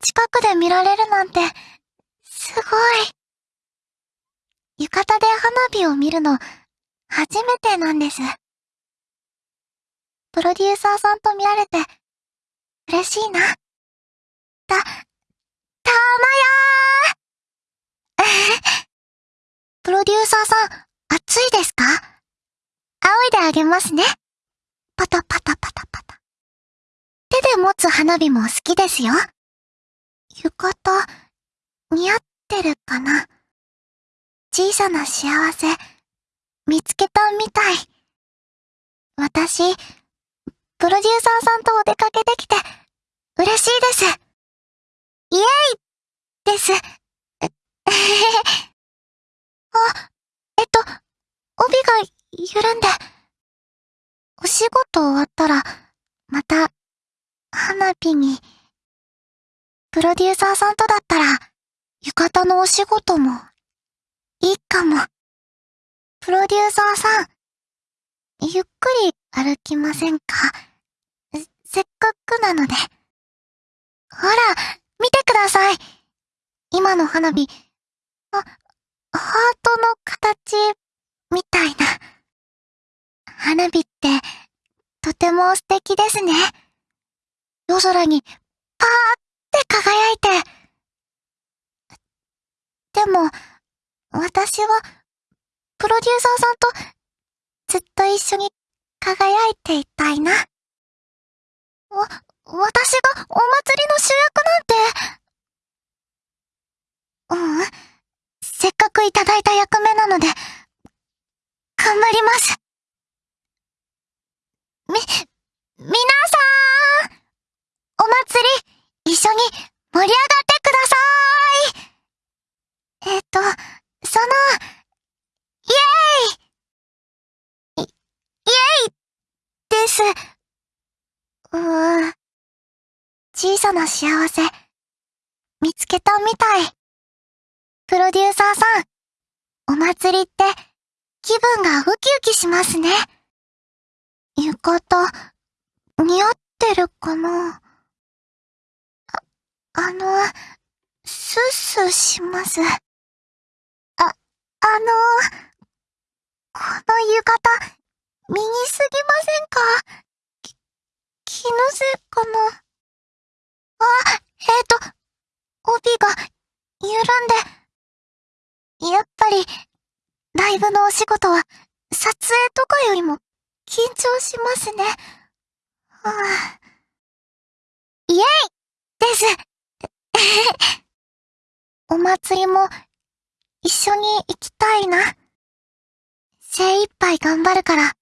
近くで見られるなんて、すごい。浴衣で花火を見るの、初めてなんです。プロデューサーさんと見られて、嬉しいな。た、たまやープロデューサーさん、暑いですか？仰いであげますね。パタパタパタパタ。手で持つ花火も好きですよ。浴衣、似合ってるかな？小さな幸せ、見つけたみたい。私、プロデューサーさんとお出かけできて、嬉しいです。イエイです。あ、えっと、帯が緩んで。お仕事終わったら、また、花火に。プロデューサーさんとだったら、浴衣のお仕事も、いいかも。プロデューサーさん、ゆっくり歩きませんか？せっかくなので。ほら、見てください。今の花火、あ、ハートの形、みたいな。花火って、とても素敵ですね。夜空に、パーっって輝いて。でも、私は、プロデューサーさんと、ずっと一緒に輝いていたいな。わ、私がお祭りの主役なんて。うん。せっかくいただいた役目なので、頑張ります。み、皆さんお祭り、一緒に盛り上がってくださーいえっと、その、イエーイイ、イエイです。うーん。小さな幸せ、見つけたみたい。プロデューサーさん、お祭りって気分がウキウキしますね。浴衣、似合ってるかな、あの、スッスーします。あ、あの、この浴衣、身にすぎませんか？き、気のせいかな？あ、えっ、ー、と、帯が緩んで、やっぱり、ライブのお仕事は、撮影とかよりも、緊張しますね。はあ、イエイ！です。お祭りも、一緒に行きたいな。精一杯頑張るから、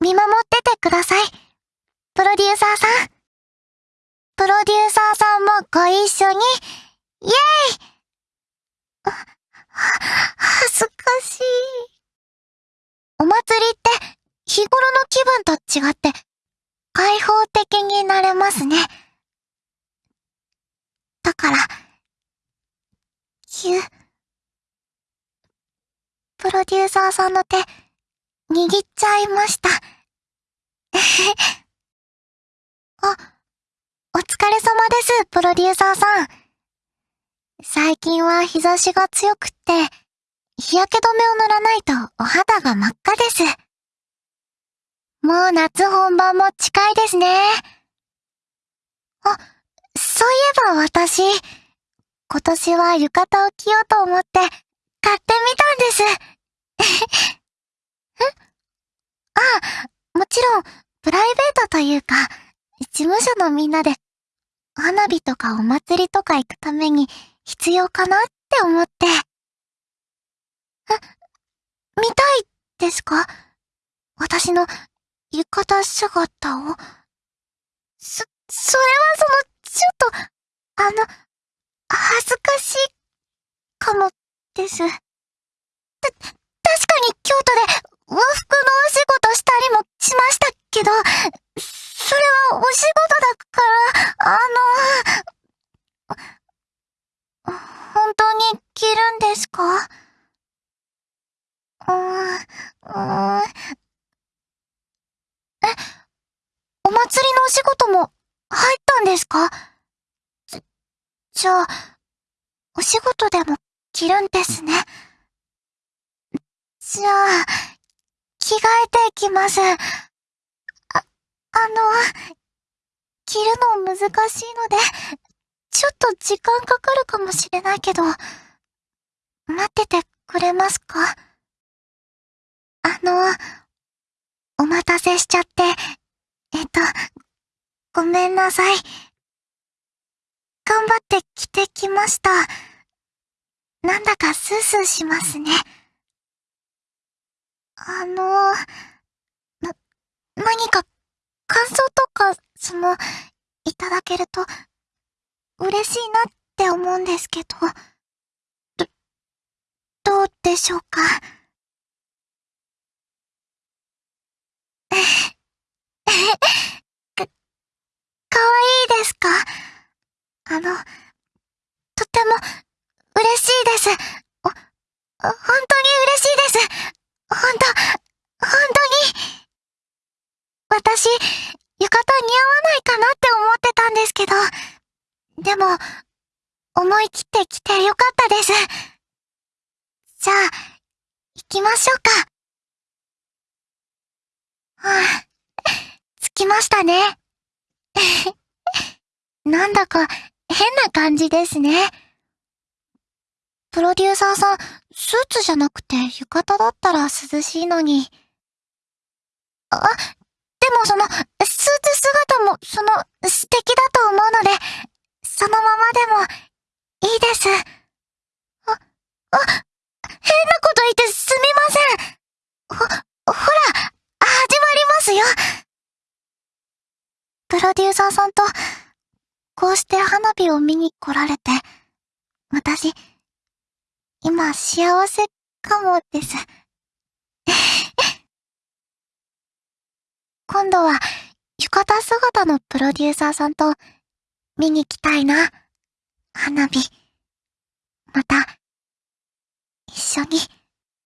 見守っててください。プロデューサーさん。プロデューサーさんもご一緒に、イエイ恥ずかしい。お祭りって日頃の気分と違って開放的になれますね。だから、ゅ、プロデューサーさんの手、握っちゃいました。あ、お疲れ様です、プロデューサーさん。最近は日差しが強くって、日焼け止めを塗らないとお肌が真っ赤です。もう夏本番も近いですね。あ、そういえば私、今年は浴衣を着ようと思って買ってみたんです。んああ、もちろん、プライベートというか、事務所のみんなで、花火とかお祭りとか行くために必要かなって思って。え、見たいですか？私の浴衣姿を？そ、それはその、ちょっと、あの、恥ずかしいかもです。た、確かに京都で和服のお仕事したりもしましたけど、それはお仕事だから、あの、本当に着るんですか？うーん、うーん。え、お祭りのお仕事も入ったんですか？ぜ、じゃあ、お仕事でも着るんですね。じゃあ、着替えていきます。あ、あの、着るの難しいので、ちょっと時間かかるかもしれないけど、待っててくれますか？あの、お待たせしちゃって、えっと、ごめんなさい。頑張って着てきました。なんだかスースーしますね。あの、な、何か感想とか、その、いただけると、嬉しいなって思うんですけど、ど、どうでしょうか？か、かわいいですか？あの、とても、嬉しいです。お、本当に嬉しいです。本当、本当に。私、浴衣似合わないかなって思ってたんですけど、でも、思い切って来てよかったです。じゃあ、行きましょうか。はあ、着きましたね。なんだか変な感じですね。プロデューサーさん、スーツじゃなくて浴衣だったら涼しいのに。あ、でもその、スーツ姿も、その、素敵だと思うので、そのままでも、いいです。あ、あ、変なこと言ってすみません。ほ、ほら、始まりますよ。プロデューサーさんと、こうして花火を見に来られて、私、今幸せかもです。今度は浴衣姿のプロデューサーさんと見に来たいな。花火。また、一緒に。